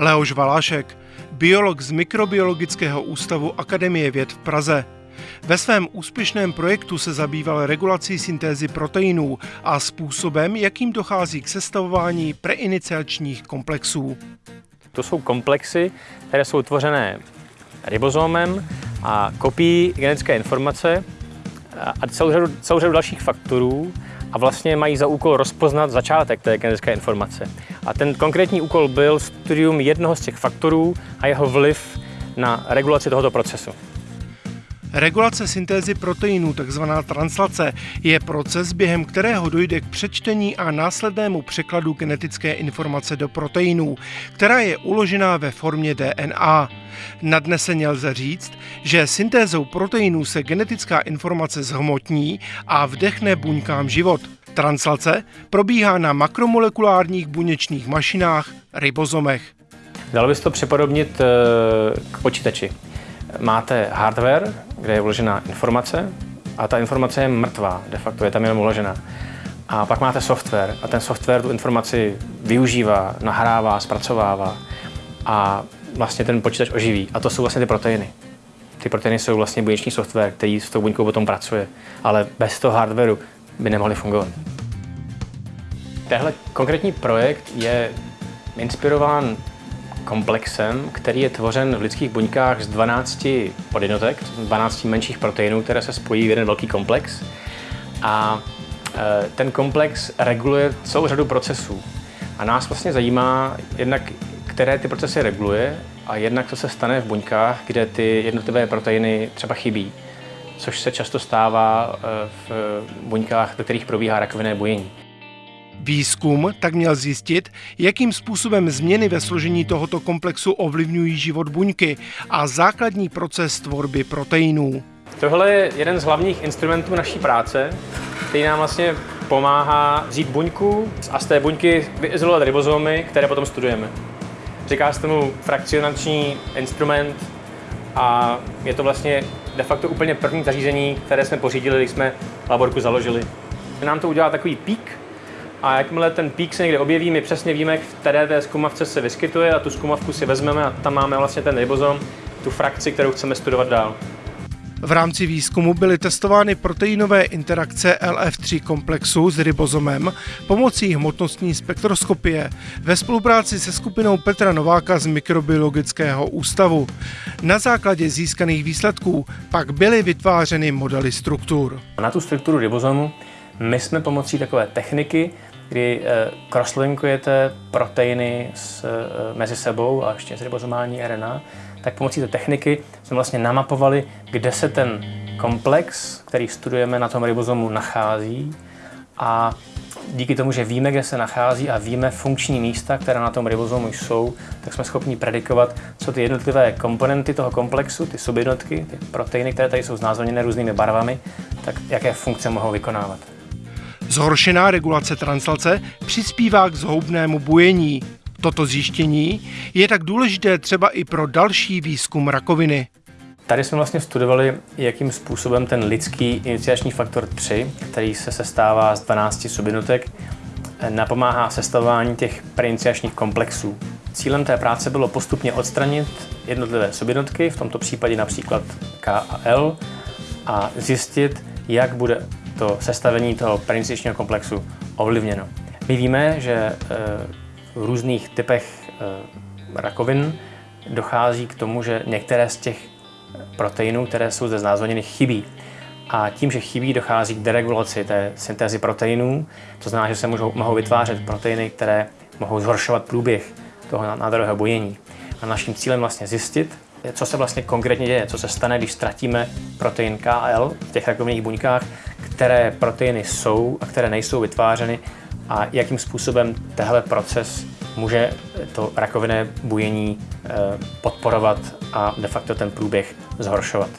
Leoš Valášek, biolog z Mikrobiologického ústavu Akademie věd v Praze. Ve svém úspěšném projektu se zabýval regulací syntézy proteinů a způsobem, jakým dochází k sestavování preiniciačních komplexů. To jsou komplexy, které jsou tvořené ribozomem a kopií genetické informace a celou řadu, celou řadu dalších faktorů a vlastně mají za úkol rozpoznat začátek té genetické informace. A ten konkrétní úkol byl studium jednoho z těch faktorů a jeho vliv na regulaci tohoto procesu. Regulace syntézy proteinů, takzvaná translace, je proces, během kterého dojde k přečtení a následnému překladu genetické informace do proteinů, která je uložená ve formě DNA. Nadneseně lze říct, že syntézou proteinů se genetická informace zhmotní a vdechne buňkám život. Translace probíhá na makromolekulárních buněčných mašinách, ribozomech. Dalo by se to připodobnit eh, k počítači máte hardware, kde je vložená informace a ta informace je mrtvá, de facto je tam jenom uložená. A pak máte software a ten software tu informaci využívá, nahrává, zpracovává a vlastně ten počítač oživí. A to jsou vlastně ty proteiny. Ty proteiny jsou vlastně buněční software, který s tou buňkou potom pracuje, ale bez toho hardwareu by nemohly fungovat. Tehle konkrétní projekt je inspirován komplexem, který je tvořen v lidských buňkách z 12 podjednotek, 12 menších proteinů, které se spojí v jeden velký komplex. A e, ten komplex reguluje celou řadu procesů. A nás vlastně zajímá jednak, které ty procesy reguluje a jednak, co se stane v buňkách, kde ty jednotlivé proteiny třeba chybí, což se často stává e, v buňkách, ve kterých probíhá rakovinné bujení. Výzkum tak měl zjistit, jakým způsobem změny ve složení tohoto komplexu ovlivňují život buňky a základní proces tvorby proteinů. Tohle je jeden z hlavních instrumentů naší práce, který nám vlastně pomáhá vzít buňku a z té buňky vyizolovat ribozomy, které potom studujeme. Říká se tomu frakcionační instrument a je to vlastně de facto úplně první zařízení, které jsme pořídili, když jsme laborku založili. Nám to udělá takový pík, a jakmile ten pík se někde objeví, my přesně víme, v které té zkumavce se vyskytuje a tu zkumavku si vezmeme a tam máme vlastně ten ribozom, tu frakci, kterou chceme studovat dál. V rámci výzkumu byly testovány proteinové interakce LF3 komplexu s ribozomem pomocí hmotnostní spektroskopie ve spolupráci se skupinou Petra Nováka z Mikrobiologického ústavu. Na základě získaných výsledků pak byly vytvářeny modely struktur. Na tu strukturu ribozomu my jsme pomocí takové techniky kdy eh, crosslinkujete proteiny s, eh, mezi sebou a ještě s ribozomální RNA, tak pomocí té techniky jsme vlastně namapovali, kde se ten komplex, který studujeme na tom ribozomu, nachází a díky tomu, že víme, kde se nachází a víme funkční místa, která na tom ribozomu jsou, tak jsme schopni predikovat, co ty jednotlivé komponenty toho komplexu, ty subjednotky, ty proteiny, které tady jsou znázorněné různými barvami, tak jaké funkce mohou vykonávat. Zhoršená regulace translace přispívá k zhoubnému bujení. Toto zjištění je tak důležité třeba i pro další výzkum rakoviny. Tady jsme vlastně studovali, jakým způsobem ten lidský iniciační faktor 3, který se sestává z 12 subjednotek, napomáhá sestavování těch preiniciačních komplexů. Cílem té práce bylo postupně odstranit jednotlivé subjednotky, v tomto případě například K a L, a zjistit, jak bude to sestavení toho perinicičního komplexu ovlivněno. My víme, že eh, v různých typech eh, rakovin dochází k tomu, že některé z těch proteinů, které jsou zde znázorněny, chybí. A tím, že chybí, dochází k deregulaci té syntézy proteinů. To znamená, že se můžou, mohou vytvářet proteiny, které mohou zhoršovat průběh toho nádorového bojení. A naším cílem vlastně zjistit, co se vlastně konkrétně děje, co se stane, když ztratíme protein KL v těch rakovinných buňkách, které proteiny jsou a které nejsou vytvářeny a jakým způsobem tehle proces může to rakovinné bujení eh, podporovat a de facto ten průběh zhoršovat.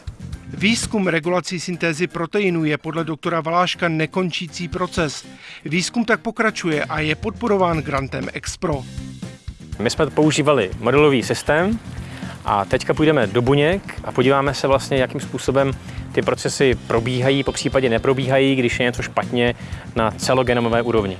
Výzkum regulací syntézy proteinů je podle doktora Valáška nekončící proces. Výzkum tak pokračuje a je podporován grantem Expro. My jsme používali modelový systém, a teďka půjdeme do buněk a podíváme se vlastně, jakým způsobem ty procesy probíhají, po případě neprobíhají, když je něco špatně na celogenomové úrovni.